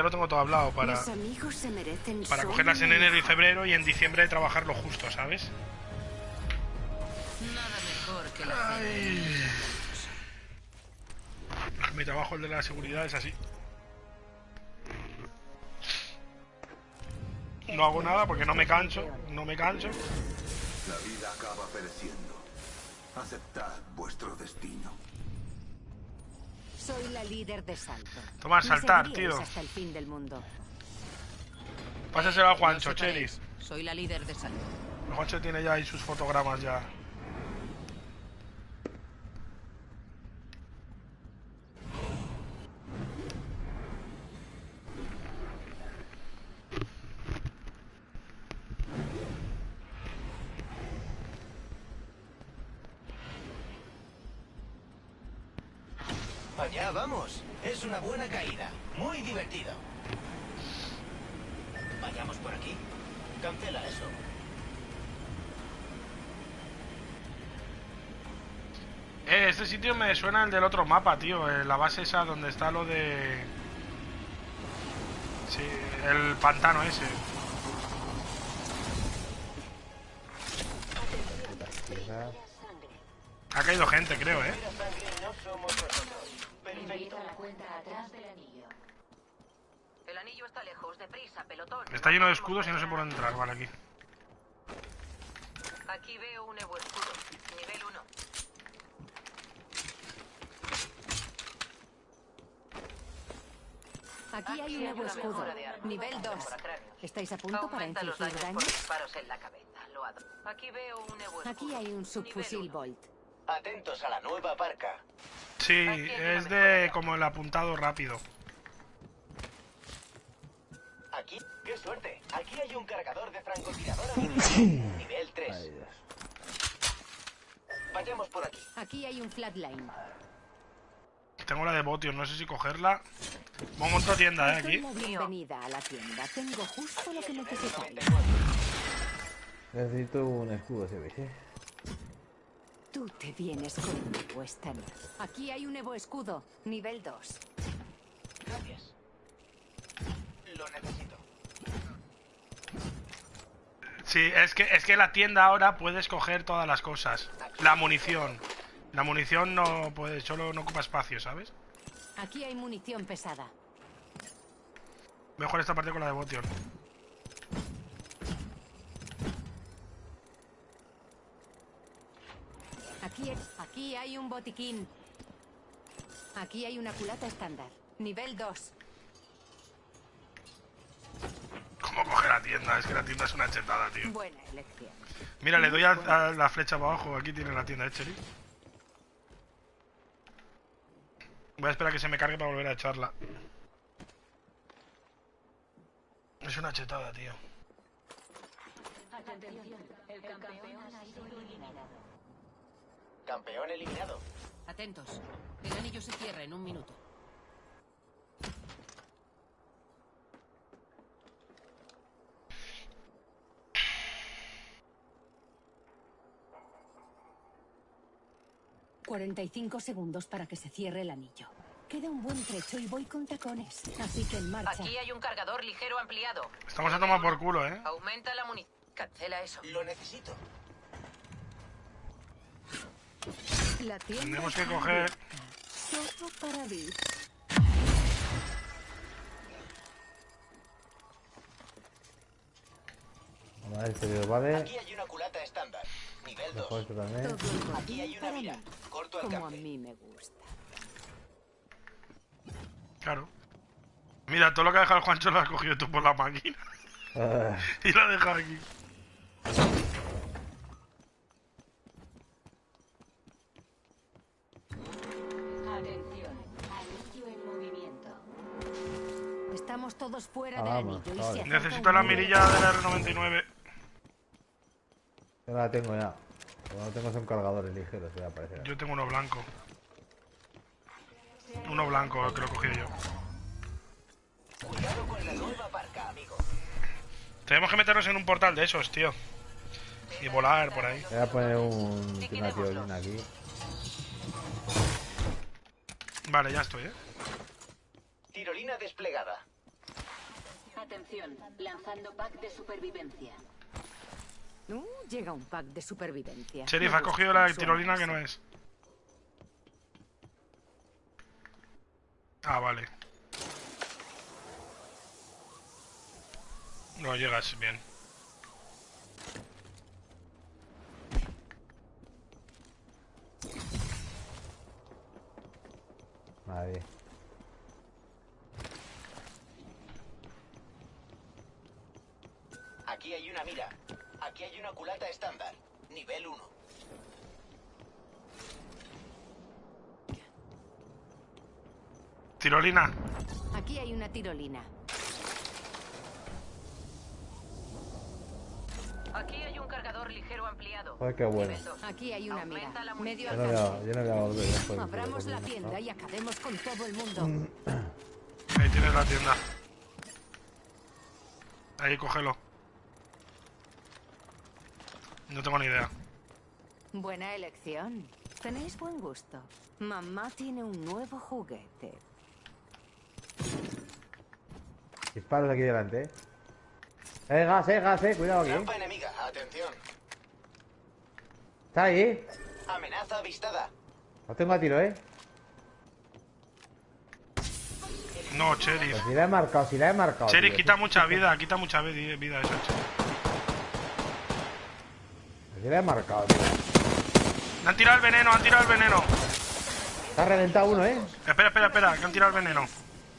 ya lo tengo todo hablado para, Mis amigos se merecen para cogerlas en enero y febrero y en diciembre trabajar lo justo, ¿sabes? Nada mejor que la Ay. Mi trabajo, el de la seguridad, es así. No hago nada porque no me canso, no me canso. La vida acaba pereciendo. Aceptad vuestro destino. Soy la líder de Salto. Toma, Me saltar, tío. hasta el fin del mundo. Pásaselo a No Juancho, separéis. Cheris. Soy la líder de salud. Juancho tiene ya ahí sus fotogramas ya. Allá vamos. Es una buena caída. Muy divertido. Vayamos por aquí. Cancela eso. Eh, este sitio me suena el del otro mapa, tío. eh, la base esa donde está lo de... Sí, el pantano ese. Ha caído gente, creo, eh. Mira, sangre, no somos nosotros. Perfecto. Está lejos, deprisa, pelotón. Está lleno de escudos y no sé por dónde entrar, vale, aquí. Aquí veo un Evo escudo. Nivel 1. Aquí hay un nuevo escudo. Nivel 2. ¿Estáis a punto para infligir daño? disparos en la cabeza. Lo adoro. Aquí veo un Evo escudo. Aquí hay un subfusil. Bolt. Atentos a la nueva parca. Sí, es de como el apuntado rápido. Aquí, qué suerte. Aquí hay un cargador de francotirador. Nivel 3. Ay, Dios. Vayamos por aquí. Aquí hay un flatline. Tengo la de Botion, no sé si cogerla. Pongo otra tienda, eh, aquí. bienvenida a la tienda. Tengo justo lo que necesitáis. Necesito un escudo, se ve, ¿eh? Tú te vienes conmigo esta noche. Aquí hay un nuevo escudo. Nivel 2. Gracias. Lo necesito. Sí, es que, es que la tienda ahora puedes coger todas las cosas. La munición. La munición no puede, solo no ocupa espacio, ¿sabes? Aquí hay munición pesada. Mejor esta parte con la de Botion. Aquí, aquí hay un botiquín. Aquí hay una culata estándar. Nivel 2. ¿Cómo coger la tienda? Es que la tienda es una chetada, tío. Buena elección. Mira, le doy a, a la flecha para abajo. Aquí tiene la tienda de Cherry. Voy a esperar a que se me cargue para volver a echarla. Es una chetada, tío. Campeón eliminado. Atentos. El anillo se cierra en un minuto. 45 segundos para que se cierre el anillo. Queda un buen trecho y voy con tacones. Así que en marcha. Aquí hay un cargador ligero ampliado. Estamos a tomar por culo, ¿eh? Aumenta la munición. Cancela eso. Lo necesito. La Tenemos que coger... Solo para a ver, este vale. Aquí hay una culata estándar. Nivel Mejor 2. esto también. Todo el Aquí hay una mira. Como a mí me gusta. Claro. Mira, todo lo que ha dejado el Juancho lo has cogido tú por la máquina. Ah, y lo has dejado aquí. Atención. Anillo en movimiento. Estamos todos fuera Ah, del vamos, anillo y se Necesito la mirilla de la R99. yo la tengo ya. No tengo son cargadores ligeros, ya aparecerá. Yo tengo uno blanco. Uno blanco, que lo he cogido yo. Cuidado con la nueva parca, amigo. Tenemos que meternos en un portal de esos, tío. Y volar por ahí. Voy a poner un, una tirolina aquí. Vale, ya estoy, ¿eh? Tirolina desplegada. Atención, lanzando pack de supervivencia. Uh, llega un pack de supervivencia. Sheriff ha cogido la tirolina que no es. Ah, vale. No llegas bien. Nadie. Aquí hay una mira. Aquí hay una culata estándar. Nivel 1. Tirolina. Aquí hay una tirolina. Aquí hay un cargador ligero ampliado. Joder, qué bueno. Aquí hay una mira. Medio Yo no voy a, alcance. yo no voy a volver después. de- Abramos la tienda y acabemos con todo el mundo. Ahí tienes la tienda. Ahí, cógelo. No tengo ni idea. Buena elección. Tenéis buen gusto. Mamá tiene un nuevo juguete. Disparos aquí delante, eh. Eh, gas, eh, gas, eh. Cuidado aquí. Trampa enemiga. Atención. Está ahí, eh. Amenaza avistada. Lo tengo a tiro, eh. No, Sheriff. Pues si la he marcado, si la he marcado. Tío. quita mucha vida, quita mucha vi- vida eso, Sheriff. Si la he marcado, tío. Le han tirado el veneno, han tirado el veneno. Está reventado uno, eh. Espera, espera, espera, que han tirado el veneno.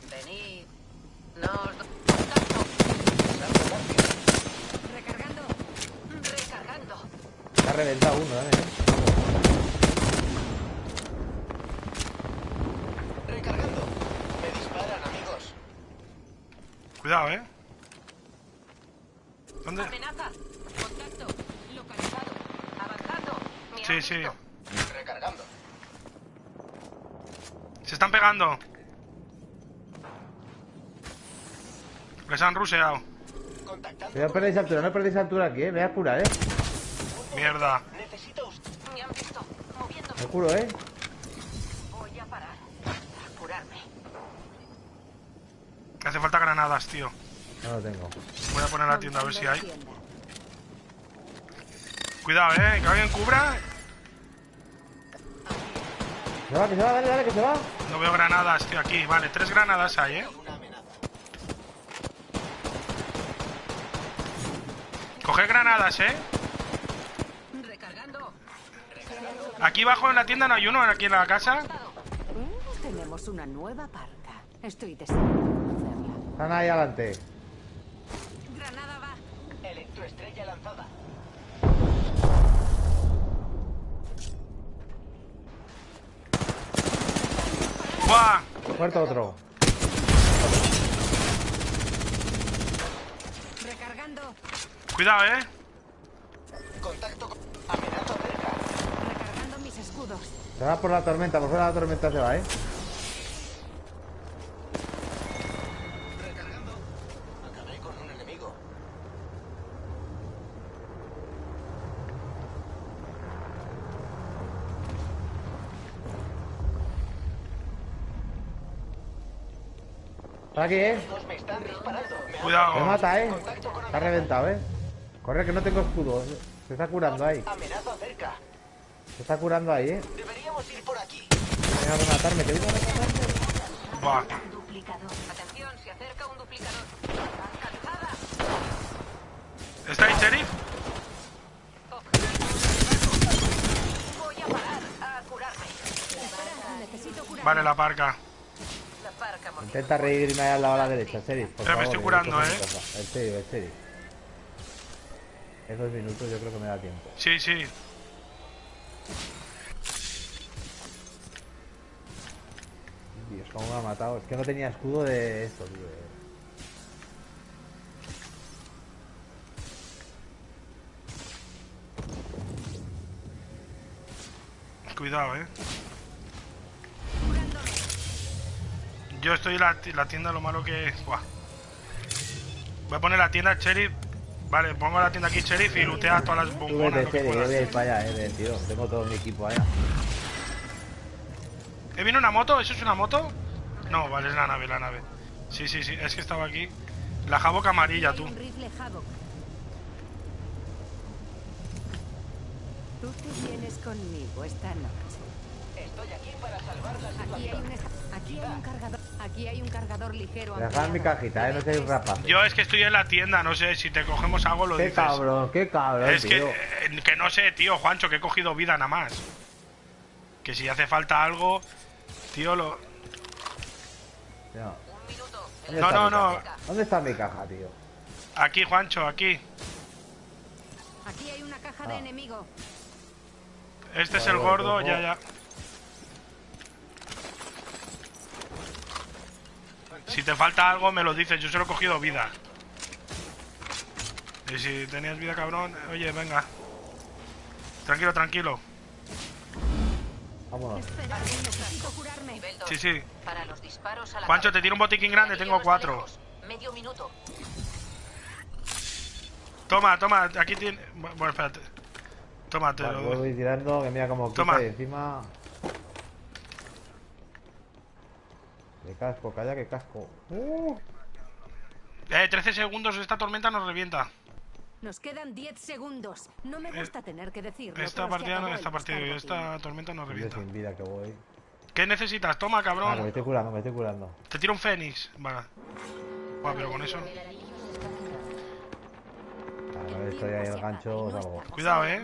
Venid. Nos do- Recargando. Recargando. Está reventado uno, eh. Recargando. Me disparan, amigos. Cuidado, eh. ¿Dónde? Amenaza. Contacto. Localizado. Avanzando. Me Sí, han sí. Recargando. Se están pegando. Les han. Cuidado, no perdéis altura, no perdéis altura aquí, eh. Me voy a curar, eh. Mierda. Necesito usted. Me han visto. Moviéndome. Me curo, eh. Voy a parar. A curarme. Me hace falta granadas, tío. No lo tengo. Voy a poner la tienda a ver si hay. Cuidado, eh. Que alguien cubra. Se va, que se va, dale, dale, que se va. No veo granadas, tío, aquí. Vale, tres granadas hay, eh. Coger granadas, eh. Recargando. Aquí abajo en la tienda no hay uno, aquí en la casa. Tenemos una nueva parca. Estoy. Están ahí adelante. Granada va. Electroestrella lanzada. ¡Buah! Muerto otro. Recargando. Cuidado, eh. Contacto con... Amenaza cerca. Recargando mis escudos. Se va por la tormenta, por fuera de la tormenta se va, eh. Está aquí, eh. Me están disparando. Cuidado. Me mata, eh. Está reventado, eh. Corre, que no tengo escudo. Se está curando ahí. Amenaza cerca. Se está curando ahí, eh. Deberíamos ir por aquí. Venga a rematarme, que venga a rematarme. Buah. Duplicador. Atención, se acerca un duplicador. ¿Está ahí, sheriff? Voy a parar. A curarme. Necesito. Vale, la parca. Intenta reírme ahí al lado a la derecha, serio. Por Pero me estoy curando, eh. En serio, en serio. En dos minutos yo creo que me da tiempo. Sí, sí. Dios, cómo me ha matado. Es que no tenía escudo de esto, tío. Cuidado, eh. Yo estoy en la, ti- la tienda, lo malo que es. Buah. Voy a poner la tienda sheriff. Vale, pongo la tienda aquí sheriff y lootea todas las bombonas. vete, yo voy a ir para allá, eh, ven, tío. Tengo todo mi equipo allá. ¿Eh, viene una moto? ¿Eso es una moto? No, vale, es la nave, la nave. Sí, sí, sí, es que estaba aquí. La Havoc amarilla, tú. Tú te vienes conmigo esta noche. Estoy aquí para salvar la Aquí hay un, aquí hay un cargador. Aquí hay un cargador ligero. Dejad mi cajita, eh, no seáis rapaces. Yo es que estoy en la tienda, no sé, si te cogemos algo lo Qué dices. cabrón, qué cabrón, Es que, tío. eh, que no sé, tío, Juancho, que he cogido vida nada más. Que si hace falta algo, tío, lo... No. Un minuto. ¿Dónde No, no, mi no. caja? ¿Dónde está mi caja, tío? Aquí, Juancho, aquí. Aquí hay una caja de Ah. enemigo. Este es el gordo, ya, ya. Si te falta algo, me lo dices. Yo solo he cogido vida. Y si tenías vida, cabrón, oye, venga. Tranquilo, tranquilo. Vámonos. Espera, necesito curarme. Nivel 2. Sí, sí. Cabeza. te tiro un botiquín grande, tengo cuatro. Medio minuto. Toma, toma, aquí tiene... Bueno, espérate. Toma, te lo tirando, que mira como Toma. encima... Que casco, calla que casco. Uh, Eh, 13 segundos, esta tormenta nos revienta. Nos quedan 10 segundos. No me gusta tener que decirlo. Eh, Esta partida no, esta partida, esta tormenta nos revienta. sin vida que voy. ¿Qué necesitas? Toma, que me cabrón. estoy curando, me estoy curando. Te tiro un fénix. Vale. Buah, pero con eso... Claro, estoy ahí el gancho, os hago. Cuidado, eh.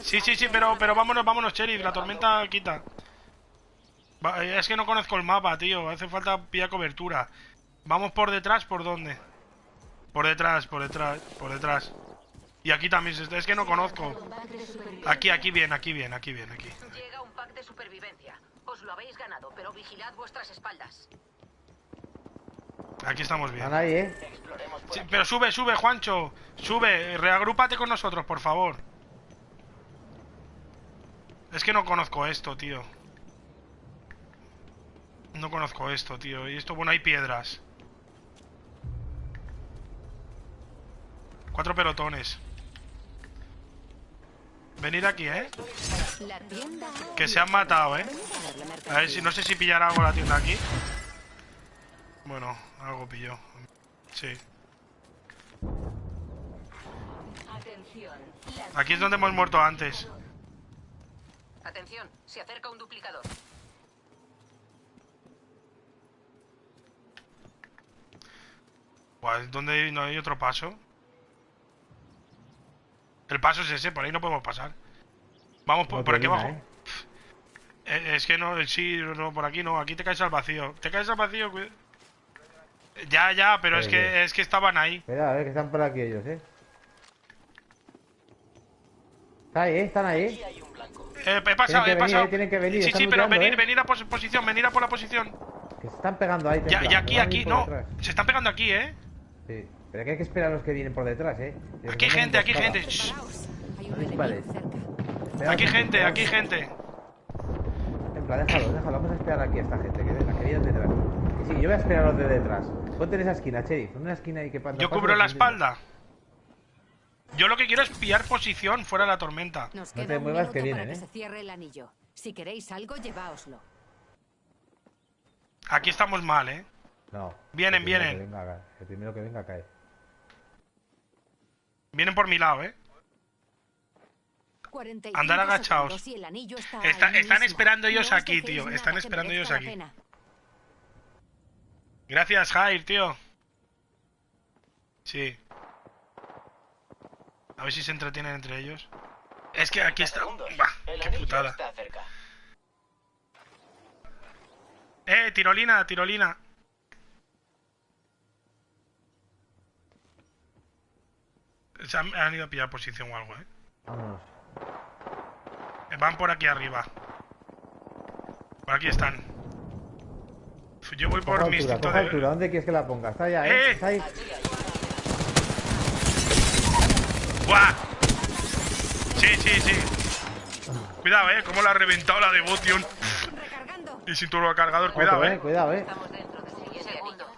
Sí, sí, sí, pero, pero vámonos, vámonos, Sheriff. La tormenta quita. Es que no conozco el mapa, tío. Hace falta pillar cobertura. Vamos por detrás, ¿por dónde? Por detrás, por detrás, por detrás. Y aquí también, se está- es que no conozco. Aquí, aquí bien, aquí bien, aquí bien, aquí. Llega un pack de supervivencia. Os lo habéis ganado, pero vigilad vuestras espaldas. Aquí estamos bien. Eh. Sí, pero sube, sube, Juancho. Sube, reagrúpate con nosotros, por favor. Es que no conozco esto, tío. No conozco esto, tío. Y esto, bueno, hay piedras. Cuatro pelotones. Venid aquí, ¿eh? Que se han matado, ¿eh? A ver si no sé si pillará algo la tienda aquí. Bueno, algo pilló. Sí. Aquí es donde hemos muerto antes. Atención, se acerca un duplicador. ¿Dónde hay- no hay otro paso? El paso es ese, por ahí no podemos pasar. Vamos por, No por aquí abajo. eh. Es que no, sí, no, por aquí no, aquí te caes al vacío. Te caes al vacío, cuida- Ya, ya, pero es que, es que estaban ahí. Espera, a ver que están por aquí ellos, eh. Está ahí, eh, están ahí, eh. Eh, he pasado, he venir, pasado. eh, tienen que venir, Sí, están sí, pero luchando, venir, eh. venir a pos- posición, venir a por la posición. Que se están pegando ahí. Ya, y aquí, aquí, no. Se están pegando aquí, ¿eh? Sí, pero que hay que esperar a los que vienen por detrás, eh. Les Aquí gente, aquí gente. Vale. Aquí gente, aquí gente. Templa, déjalo, déjalo. Vamos a esperar aquí a esta gente que venga, que vienen detrás. Que sí, yo voy a esperar a los de detrás. Ponte en esa esquina, Cherry. Pon una esquina ahí que pasa. Yo cubro la espalda. Yo lo que quiero es pillar posición fuera de la tormenta. Nos No te muevas, que vienen, para que ¿eh? se cierre el anillo. Si queréis algo, lleváoslo. Aquí estamos mal, ¿eh? No. Vienen, vienen. que venga, cae. el primero que venga cae. Vienen por mi lado, ¿eh? 45 Andar está ahí están esperando ellos aquí, tío. Están esperando ellos aquí. Gracias, Jair, tío. Sí. A ver si se entretienen entre ellos. Es que aquí está. Bah, El qué anillo putada. está cerca. Eh, tirolina, tirolina. Se han, han ido a pillar posición o algo, eh. Vámonos. Eh, Van por aquí arriba. Por aquí están. Yo voy por mi instinto coja de. altura. ¿Dónde quieres que la ponga? Está allá, ¡Eh! eh. Está ahí. ¡Buah! Sí, sí, sí. Cuidado, eh, cómo la ha reventado la devoción. Recargando. Y sin turbocargador, cuidado, Otro, eh. Cuidado, eh. Estamos dentro de 6 segundos.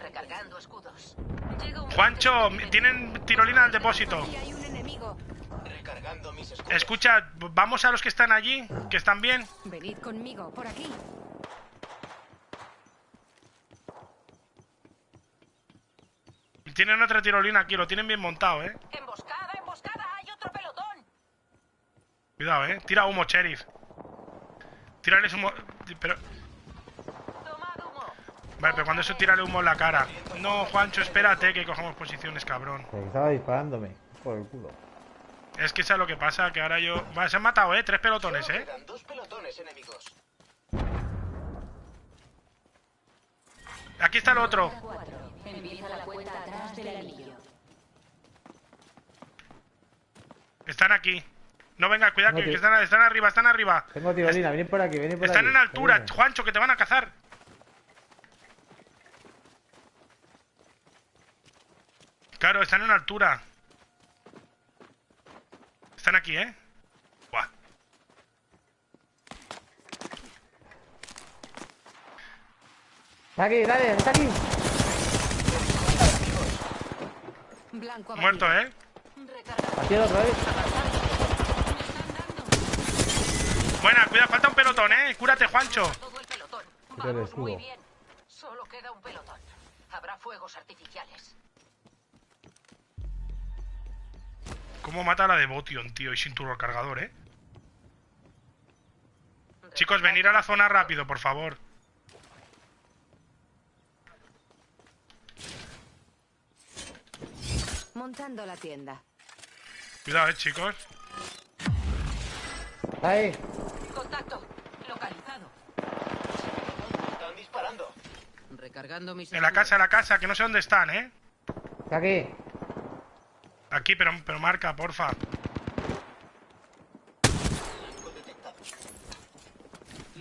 Recargando escudos. Llega un Juancho, tienen tirolina al depósito. Aquí hay un enemigo. Recargando mis escudos. Escucha, vamos a los que están allí, que están bien. Venid conmigo, por aquí. Tienen otra tirolina aquí, lo tienen bien montado, eh. ¡Emboscada, emboscada! ¡Hay otro pelotón! Cuidado, eh. Tira humo, sheriff. Tírales humo. Pero. Vale, pero cuando eso tírale humo en la cara. No, Juancho, espérate que cojamos posiciones, cabrón. Estaba disparándome. Por el culo. Es que sabes lo que pasa, que ahora yo. Vale, se han matado, eh. Tres pelotones, eh. quedan dos pelotones enemigos. Aquí está el otro. 4. Empieza la cuenta atrás del anillo. Están aquí. No venga, cuidado, No, que, están, están arriba, están arriba. Tengo tirolina, venid por aquí, venid por Están aquí. en altura. Juancho, que te van a cazar. Claro, están en altura. Están aquí, ¿eh? Buah. Está aquí, dale, está aquí. Blanco. Muerto, ¿eh? Aquí el otro, eh. Buena, cuidado, falta un pelotón, ¿eh? Cúrate, Juancho. Vamos muy bien. Solo queda un pelotón. Habrá fuegos artificiales. ¿Cómo mata a la de Botion, tío? Y sin turbocargador, ¿eh? Chicos, venir a la zona rápido, por favor. Montando la tienda. Cuidado, eh, chicos. Ahí. Contacto. Localizado. Están disparando. Recargando mis En la casa, en la casa, que no sé dónde están, ¿eh? Está aquí. Aquí, pero, pero marca, porfa.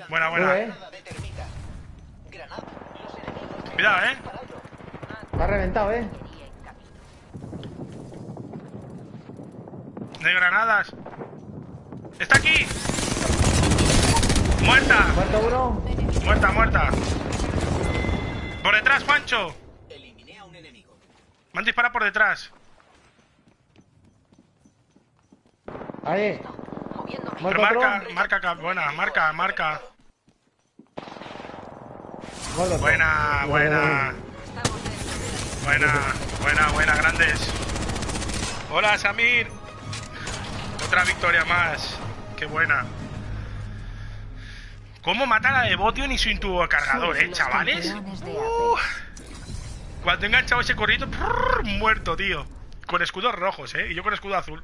Buena, buena. Eh. Cuidado, eh. Está reventado, eh. De granadas. ¡Está aquí! ¡Muerta! Muerto uno. ¡Muerta, muerta! ¡Por detrás, Juancho! Eliminé a un enemigo. Me han disparado por detrás. Ahí. Muerto marca, otro. marca, buena, marca, marca. Buena, buena. Dentro. Buena, buena, buena, grandes. Hola, Samir. Otra victoria más. Qué buena. ¿Cómo matar a Devotion y sin tu cargador, Sois eh, chavales? Uh, cuando he enganchado ese corrito, muerto, tío. Con escudos rojos, eh. Y yo con escudo azul.